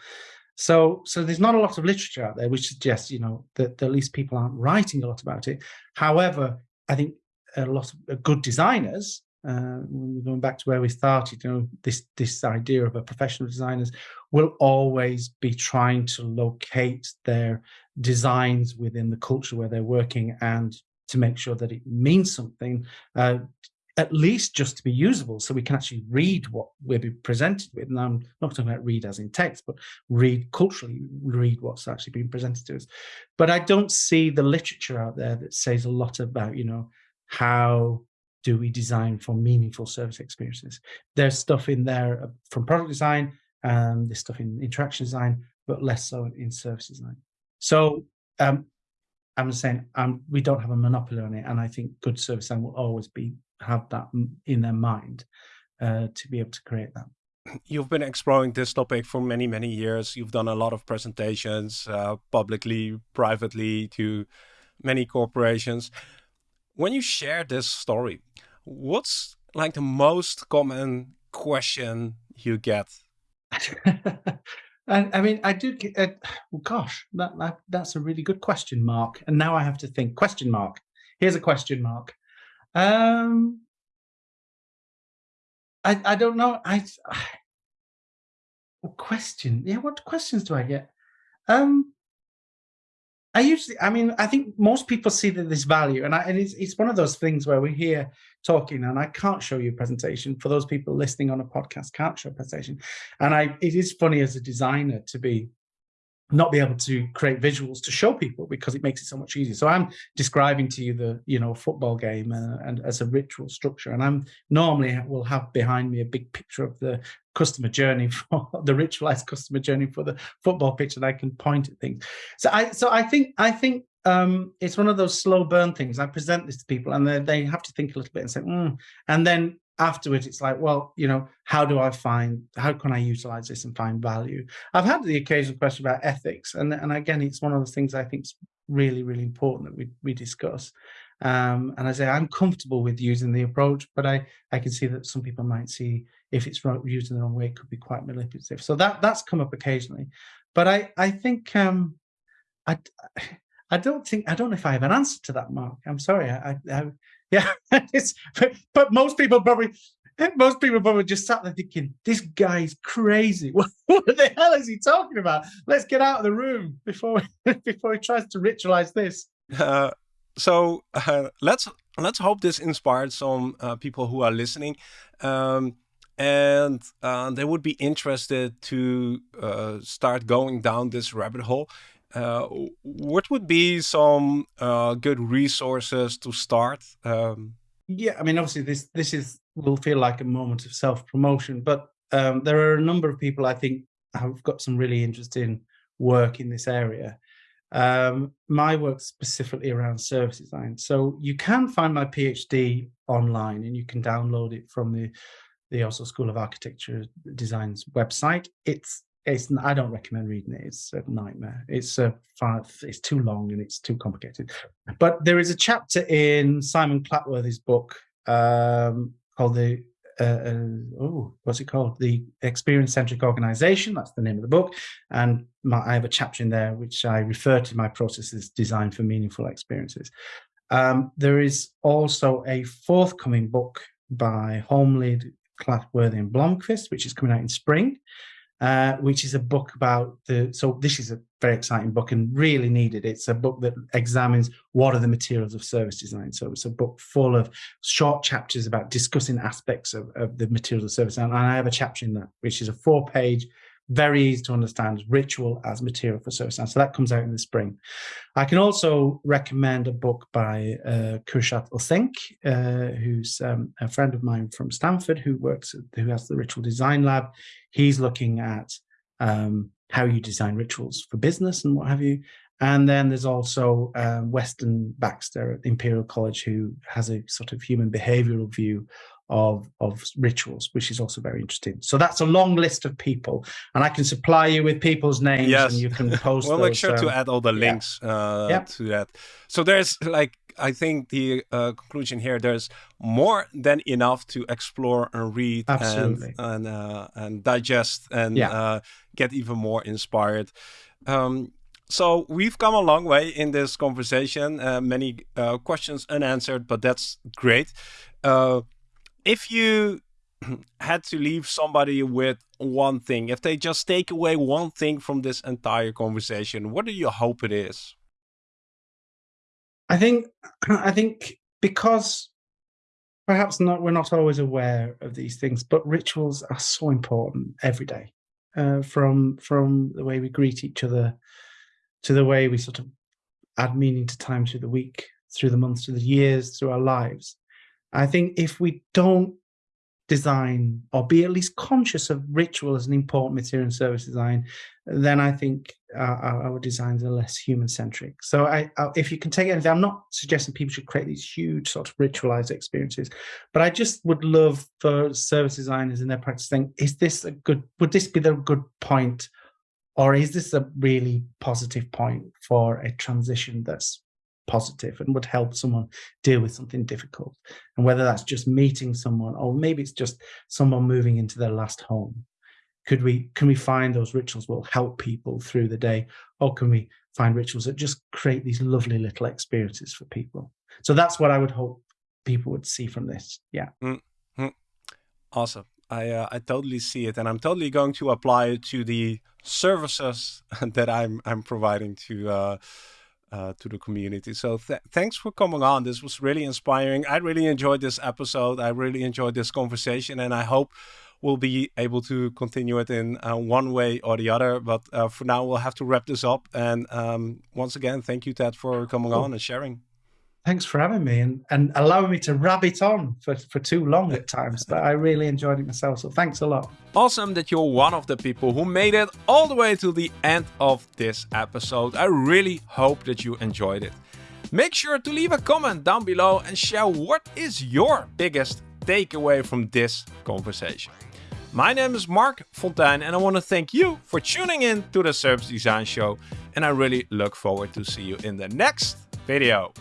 so, so there's not a lot of literature out there which suggests, you know, that, that at least people aren't writing a lot about it. However, I think a lot of uh, good designers, uh, going back to where we started, you know, this this idea of a professional designers will always be trying to locate their designs within the culture where they're working and to make sure that it means something uh, at least just to be usable so we can actually read what we're being presented with. And I'm not talking about read as in text, but read culturally, read what's actually being presented to us. But I don't see the literature out there that says a lot about, you know, how do we design for meaningful service experiences? There's stuff in there uh, from product design and there's stuff in interaction design, but less so in service design. So um, I'm saying um, we don't have a monopoly on it, and I think good service design will always be have that in their mind uh, to be able to create that. You've been exploring this topic for many, many years. You've done a lot of presentations uh, publicly, privately to many corporations. When you share this story, what's like the most common question you get? I, I mean, I do get, uh, well, gosh, that, that, that's a really good question mark. And now I have to think question mark. Here's a question mark. Um, I I don't know. I, I question. Yeah, what questions do I get? Um, I usually, I mean, I think most people see that this value, and, I, and it's, it's one of those things where we're here talking, and I can't show you a presentation. For those people listening on a podcast, can't show a presentation, and I, it is funny as a designer to be not be able to create visuals to show people because it makes it so much easier. So I'm describing to you the you know football game uh, and as a ritual structure, and I'm normally will have behind me a big picture of the customer journey for the ritualized customer journey for the football pitch, and I can point at things. So I so I think I think um, it's one of those slow burn things. I present this to people, and they, they have to think a little bit and say, mm. and then afterwards it's like well you know how do i find how can i utilize this and find value i've had the occasional question about ethics and and again it's one of the things i think is really really important that we we discuss um, and i say i'm comfortable with using the approach but i i can see that some people might see if it's used in the wrong way it could be quite manipulative so that that's come up occasionally but i i think um i I don't think I don't know if I have an answer to that, Marc. I'm sorry. I, I, yeah, it's, but most people probably most people probably just sat there thinking, "This guy's crazy. What, what, the hell is he talking about? Let's get out of the room before before he tries to ritualize this." Uh, so uh, let's let's hope this inspired some uh, people who are listening, um, and uh, they would be interested to uh, start going down this rabbit hole. Uh, what would be some uh, good resources to start? Um, yeah, I mean, obviously, this this is will feel like a moment of self promotion, but um, there are a number of people I think have got some really interesting work in this area. Um, my work specifically around service design. So you can find my PhD online, and you can download it from the the Oslo School of Architecture Design's website. It's it's I don't recommend reading it. It's a nightmare. It's a five. It's too long and it's too complicated. But there is a chapter in Simon Clatworthy's book um, called the uh, uh, oh, what's it called? The Experience Centric Organization. That's the name of the book. And my, I have a chapter in there which I refer to my process as design for meaningful experiences. Um, there is also a forthcoming book by Holmlid, Clatworthy, and Blomkvist, which is coming out in spring. Uh, which is a book about the. So this is a very exciting book and really needed. It's a book that examines what are the materials of service design. So it's a book full of short chapters about discussing aspects of, of the materials of service. And I have a chapter in that, which is a four-page very easy to understand ritual as material for design. So that comes out in the spring. I can also recommend a book by uh, Kursat Ozenc, uh, who's um, a friend of mine from Stanford who works, who has the Ritual Design Lab. He's looking at um, how you design rituals for business and what have you. And then there's also um, Weston Baxter at Imperial College, who has a sort of human behavioral view of of rituals, which is also very interesting. So that's a long list of people, and I can supply you with people's names, yes. and you can post. we'll those, make sure um, to add all the links yeah. Uh, yeah. to that. So there's like I think the uh, conclusion here there's more than enough to explore and read Absolutely. and and, uh, and digest and yeah. uh, get even more inspired. Um, so we've come a long way in this conversation. Uh, many uh, questions unanswered, but that's great. Uh, if you had to leave somebody with one thing, if they just take away one thing from this entire conversation, what do you hope it is? I think I think because perhaps not we're not always aware of these things, but rituals are so important every day. Uh, from from the way we greet each other to the way we sort of add meaning to time through the week, through the months, through the years, through our lives. I think if we don't design or be at least conscious of ritual as an important material in service design, then I think uh, our, our designs are less human centric. So I, I, if you can take anything, I'm not suggesting people should create these huge sort of ritualized experiences, but I just would love for service designers in their practice think, is this a good, would this be the good point or is this a really positive point for a transition that's positive and would help someone deal with something difficult. And whether that's just meeting someone or maybe it's just someone moving into their last home. Could we can we find those rituals will help people through the day, or can we find rituals that just create these lovely little experiences for people? So that's what I would hope people would see from this. Yeah. Mm -hmm. Awesome. I uh, I totally see it, and I'm totally going to apply it to the services that I'm I'm providing to uh, uh, to the community. So th thanks for coming on. This was really inspiring. I really enjoyed this episode. I really enjoyed this conversation, and I hope we'll be able to continue it in uh, one way or the other. But uh, for now, we'll have to wrap this up. And um, once again, thank you, Ted, for coming on and sharing. Thanks for having me and, and allowing me to rabbit on for, for too long at times. But I really enjoyed it myself. So thanks a lot. Awesome that you're one of the people who made it all the way to the end of this episode. I really hope that you enjoyed it. Make sure to leave a comment down below and share what is your biggest takeaway from this conversation. My name is Marc Fonteijn and I want to thank you for tuning in to the Service Design Show and I really look forward to see you in the next video.